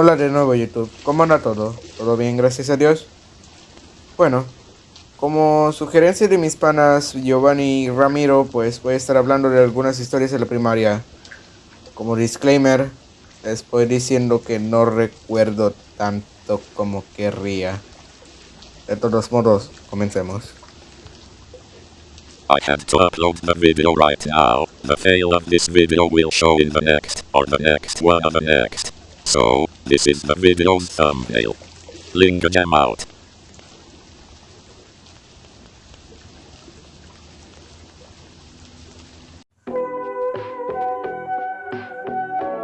Hola de nuevo YouTube, ¿cómo anda todo? ¿Todo bien, gracias a Dios? Bueno, como sugerencia de mis panas Giovanni y Ramiro, pues voy a estar hablando de algunas historias de la primaria. Como disclaimer, les voy diciendo que no recuerdo tanto como querría. De todos modos, comencemos. I have to upload the video right now. The fail of this video will show in the next, or the next one of the next. So, this is the video's thumbnail. Link jam out.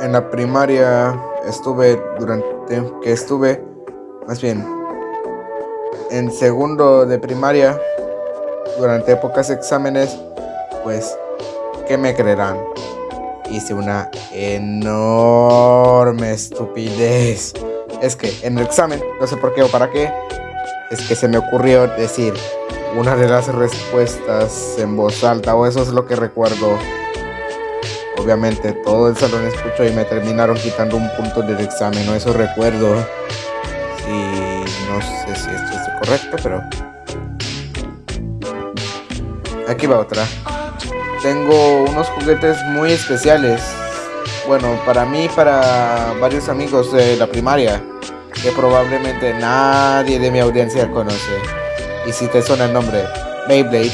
En la primaria estuve durante que estuve más bien en segundo de primaria durante épocas exámenes, pues ¿qué me creerán? Hice una enorme estupidez. Es que en el examen, no sé por qué o para qué, es que se me ocurrió decir una de las respuestas en voz alta, o eso es lo que recuerdo. Obviamente todo el salón escuchó y me terminaron quitando un punto del examen, o eso recuerdo. Y no sé si esto es correcto, pero... Aquí va otra. Tengo unos juguetes muy especiales. Bueno, para mí, para varios amigos de la primaria, que probablemente nadie de mi audiencia conoce. Y si te suena el nombre, Beyblade,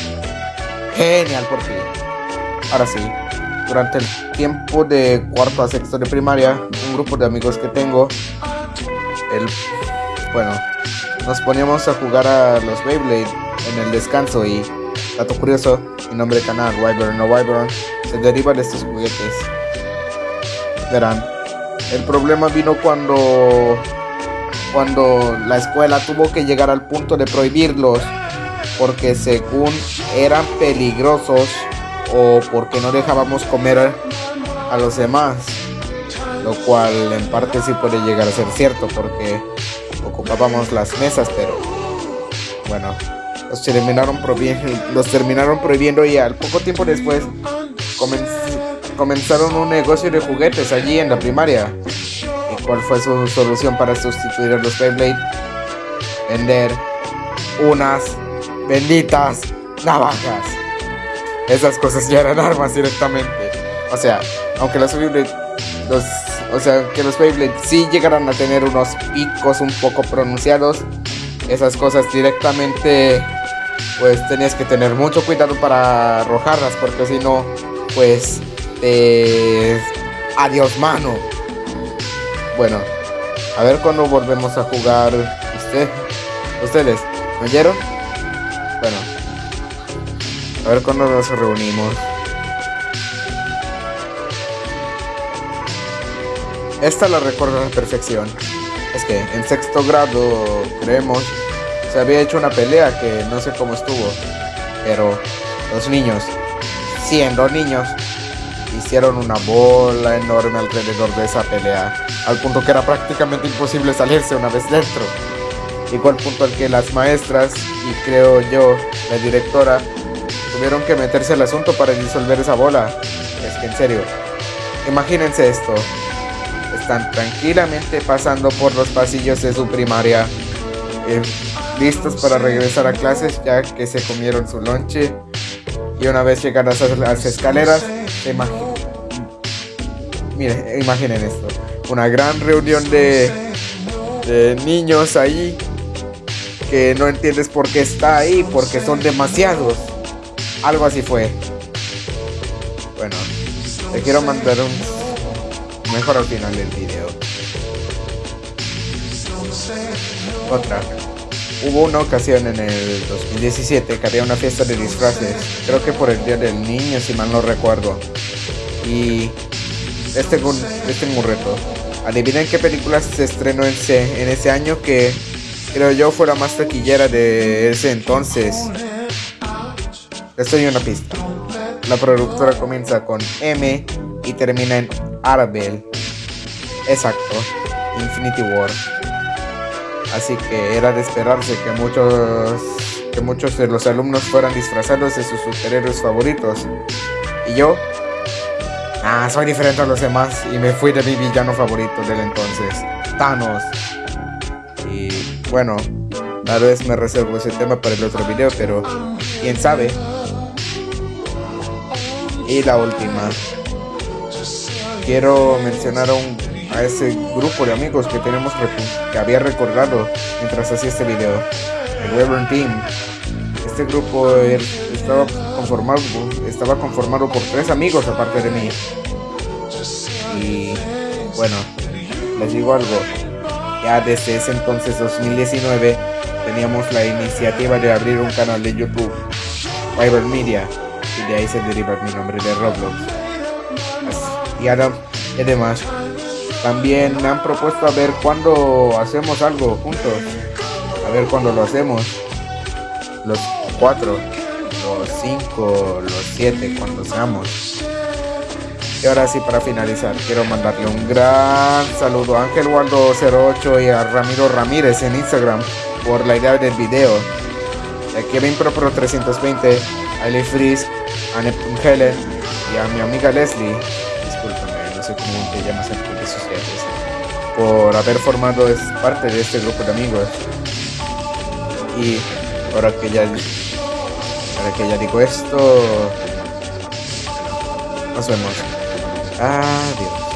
genial por ti. Ahora sí, durante el tiempo de cuarto a sexto de primaria, un grupo de amigos que tengo, el, bueno, nos poníamos a jugar a los Beyblade en el descanso y, dato curioso, mi nombre de canal, Wyvern o Wyvern, se deriva de estos juguetes. Verán, el problema vino cuando, cuando la escuela tuvo que llegar al punto de prohibirlos porque según eran peligrosos o porque no dejábamos comer a los demás. Lo cual en parte sí puede llegar a ser cierto porque ocupábamos las mesas, pero bueno, los terminaron prohibiendo, los terminaron prohibiendo y al poco tiempo después comenzaron un negocio de juguetes allí en la primaria. ¿Y cuál fue su solución para sustituir a los Beyblade? Vender unas benditas navajas. Esas cosas ya eran armas directamente. O sea, aunque los Beyblade, o sea, que los Beyblade sí llegaran a tener unos picos un poco pronunciados, esas cosas directamente, pues tenías que tener mucho cuidado para arrojarlas, porque si no, pues, eh, adiós mano. Bueno, a ver cuando volvemos a jugar. ¿Usted? ¿Ustedes? ¿Me oyeron? Bueno, a ver cuándo nos reunimos. Esta la recuerdo a la perfección. Es que en sexto grado, creemos, se había hecho una pelea que no sé cómo estuvo. Pero los niños, siendo niños, hicieron una bola enorme alrededor de esa pelea. Al punto que era prácticamente imposible salirse una vez dentro. Igual punto al que las maestras, y creo yo, la directora, tuvieron que meterse al asunto para disolver esa bola. Es que en serio, imagínense esto. Están tranquilamente pasando por los pasillos de su primaria, eh, listos para regresar a clases ya que se comieron su lonche. Y una vez llegan a las escaleras, imaginen, miren, imaginen esto. Una gran reunión de, de niños ahí que no entiendes por qué está ahí, porque son demasiados. Algo así fue. Bueno, te quiero mandar un mejor al final del video. Otra. Hubo una ocasión en el 2017 que había una fiesta de disfraces. Creo que por el Día del Niño, si mal no recuerdo. Y este este es un reto. Adivinen qué película se estrenó en ese, en ese año que creo yo fue la más taquillera de ese entonces. Les doy una pista. La productora comienza con M y termina en Arabel. Exacto, Infinity War. Así que era de esperarse que muchos, que muchos de los alumnos fueran disfrazados de sus superhéroes favoritos. Y yo, ah, soy diferente a los demás y me fui de mi villano favorito del entonces. Thanos. Y bueno, tal vez me reservo ese tema para el otro video, pero quién sabe. Y la última. Quiero mencionar a, un, a ese grupo de amigos que tenemos que había recordado mientras hacía este video. El Reverend Team. Este grupo er, estaba conformado, estaba conformado por tres amigos aparte de mí. Y bueno, les digo algo. Ya desde ese entonces, 2019, teníamos la iniciativa de abrir un canal de YouTube, Fiber Media, y de ahí se deriva mi nombre de Roblox. Y, ahora, y además, también me han propuesto a ver cuándo hacemos algo juntos. A ver cuándo lo hacemos. Los cuatro, los cinco, los siete, cuando seamos. Y ahora sí, para finalizar, quiero mandarle un gran saludo a Ángel Waldo 08 y a Ramiro Ramírez en Instagram por la idea del video. A Kevin Pro Pro 320, a Eli Freeze, a Neptune Helen y a mi amiga Leslie. Discúlpame, no sé cómo te llamas en redes sociales. Por haber formado parte de este grupo de amigos. Y ahora que ya, ahora que ya digo esto, nos vemos. Adiós.